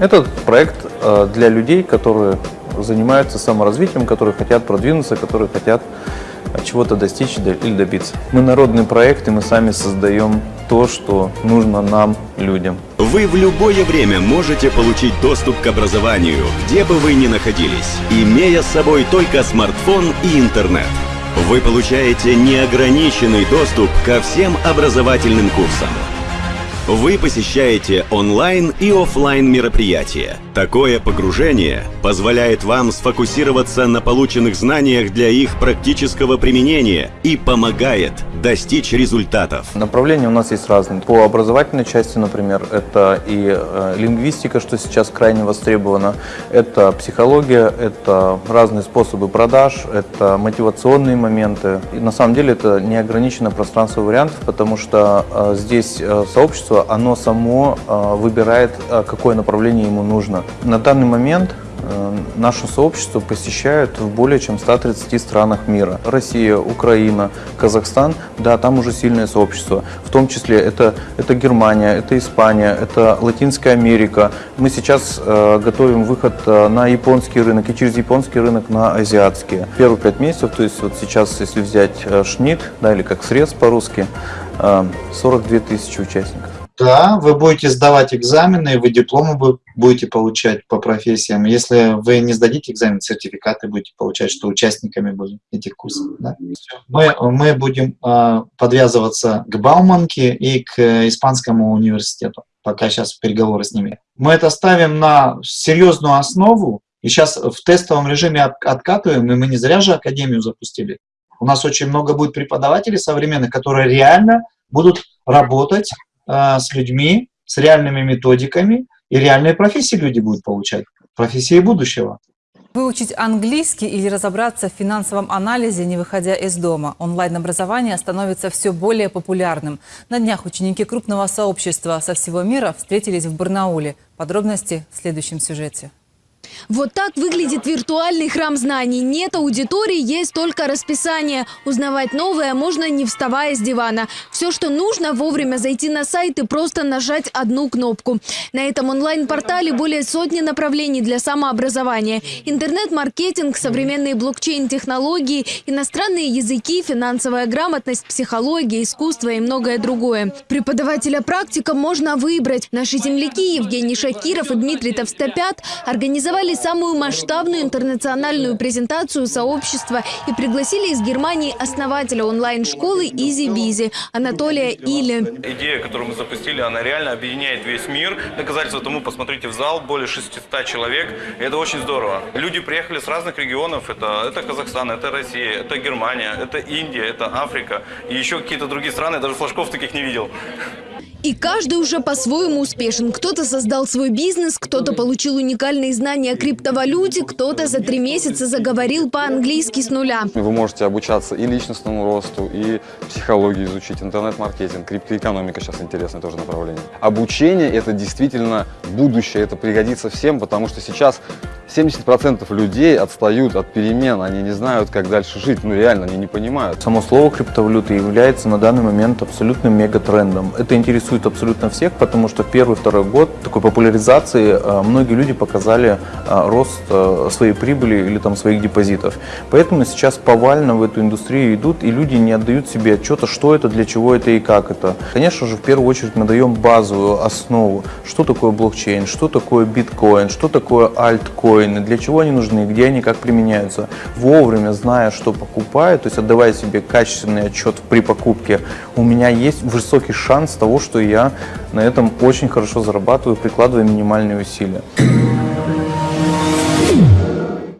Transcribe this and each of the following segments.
Этот проект э, для людей, которые занимаются саморазвитием, которые хотят продвинуться, которые хотят чего-то достичь или добиться. Мы народный проект, и мы сами создаем то, что нужно нам, людям. Вы в любое время можете получить доступ к образованию, где бы вы ни находились, имея с собой только смартфон и интернет. Вы получаете неограниченный доступ ко всем образовательным курсам. Вы посещаете онлайн и офлайн мероприятия. Такое погружение позволяет вам сфокусироваться на полученных знаниях для их практического применения и помогает достичь результатов. Направления у нас есть разные. По образовательной части, например, это и э, лингвистика, что сейчас крайне востребовано, это психология, это разные способы продаж, это мотивационные моменты. И на самом деле это неограниченное пространство вариантов, потому что э, здесь э, сообщество оно само а, выбирает, а, какое направление ему нужно. На данный момент э, наше сообщество посещают в более чем 130 странах мира. Россия, Украина, Казахстан, да, там уже сильное сообщество. В том числе это, это Германия, это Испания, это Латинская Америка. Мы сейчас э, готовим выход э, на японский рынок и через японский рынок на азиатский. Первые пять месяцев, то есть вот сейчас, если взять э, ШНИК, да, или как срез по-русски, э, 42 тысячи участников. Да, вы будете сдавать экзамены, вы дипломы будете получать по профессиям. Если вы не сдадите экзамен, сертификаты будете получать, что участниками были этих курсов. Да? Мы, мы будем э, подвязываться к Бауманке и к Испанскому университету, пока сейчас переговоры с ними. Мы это ставим на серьезную основу, и сейчас в тестовом режиме от, откатываем, и мы не зря же Академию запустили. У нас очень много будет преподавателей современных, которые реально будут работать с людьми, с реальными методиками, и реальные профессии люди будут получать, профессии будущего. Выучить английский или разобраться в финансовом анализе, не выходя из дома. Онлайн-образование становится все более популярным. На днях ученики крупного сообщества со всего мира встретились в Барнауле. Подробности в следующем сюжете. Вот так выглядит виртуальный храм знаний. Нет аудитории, есть только расписание. Узнавать новое можно не вставая с дивана. Все, что нужно, вовремя зайти на сайт и просто нажать одну кнопку. На этом онлайн-портале более сотни направлений для самообразования. Интернет-маркетинг, современные блокчейн-технологии, иностранные языки, финансовая грамотность, психология, искусство и многое другое. Преподавателя-практика можно выбрать. Наши земляки Евгений Шакиров и Дмитрий Товстопят организовали организовали самую масштабную интернациональную презентацию сообщества и пригласили из Германии основателя онлайн-школы Изи Бизи Анатолия Или. Идея, которую мы запустили, она реально объединяет весь мир. Доказательство тому, посмотрите в зал, более 600 человек. Это очень здорово. Люди приехали с разных регионов. Это, это Казахстан, это Россия, это Германия, это Индия, это Африка. И еще какие-то другие страны. Я даже флажков таких не видел. И каждый уже по-своему успешен. Кто-то создал свой бизнес, кто-то получил уникальные знания о криптовалюте, кто-то за три месяца заговорил по-английски с нуля. Вы можете обучаться и личностному росту, и психологии изучить, интернет-маркетинг, криптоэкономика сейчас интересное тоже направление. Обучение – это действительно будущее, это пригодится всем, потому что сейчас 70% людей отстают от перемен, они не знают, как дальше жить, ну реально, они не понимают. Само слово криптовалюта является на данный момент абсолютным мегатрендом. Это интересует абсолютно всех, потому что первый-второй год такой популяризации э, многие люди показали э, рост э, своей прибыли или там своих депозитов. Поэтому сейчас повально в эту индустрию идут, и люди не отдают себе отчета, что это, для чего это и как это. Конечно же, в первую очередь мы даем базовую основу, что такое блокчейн, что такое биткоин, что такое альткоин, биткоины, для чего они нужны, где они, как применяются. Вовремя, зная, что покупаю, то есть отдавая себе качественный отчет при покупке, у меня есть высокий шанс того, что я на этом очень хорошо зарабатываю, прикладывая минимальные усилия.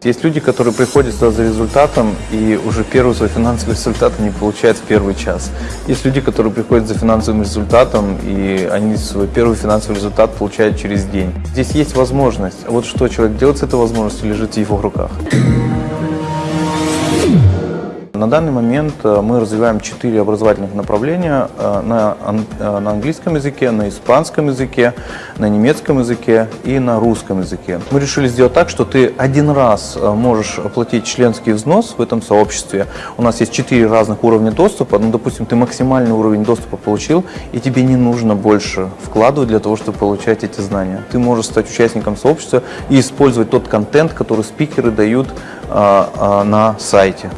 Есть люди, которые приходят сюда за результатом и уже первый свой финансовый результат они получают в первый час. Есть люди, которые приходят за финансовым результатом и они свой первый финансовый результат получают через день. Здесь есть возможность. А вот что человек делает с этой возможностью, лежит в его руках. На данный момент э, мы развиваем четыре образовательных направления э, на, э, на английском языке, на испанском языке, на немецком языке и на русском языке. Мы решили сделать так, что ты один раз можешь оплатить членский взнос в этом сообществе. У нас есть четыре разных уровня доступа. Ну, допустим, ты максимальный уровень доступа получил, и тебе не нужно больше вкладывать для того, чтобы получать эти знания. Ты можешь стать участником сообщества и использовать тот контент, который спикеры дают а, а, на сайте.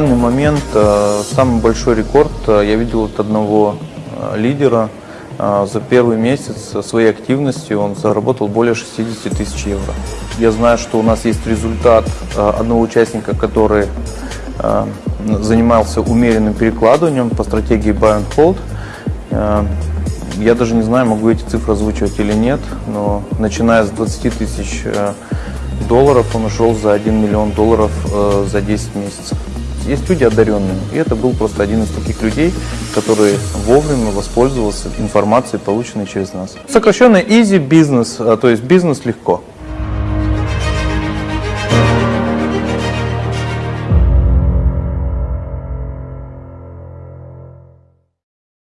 Данный момент э, самый большой рекорд э, я видел от одного э, лидера. За первый месяц своей активности он заработал более 60 тысяч евро. Я знаю, что у нас есть результат одного участника, который занимался умеренным перекладыванием по стратегии Buy and Hold. Я даже не знаю, могу эти цифры озвучивать или нет, но начиная с 20 тысяч долларов он ушел за 1 миллион долларов за 10 месяцев. Есть люди одаренные, и это был просто один из таких людей, который вовремя воспользовался информацией, полученной через нас. Сокращенно easy business, а, то есть бизнес легко.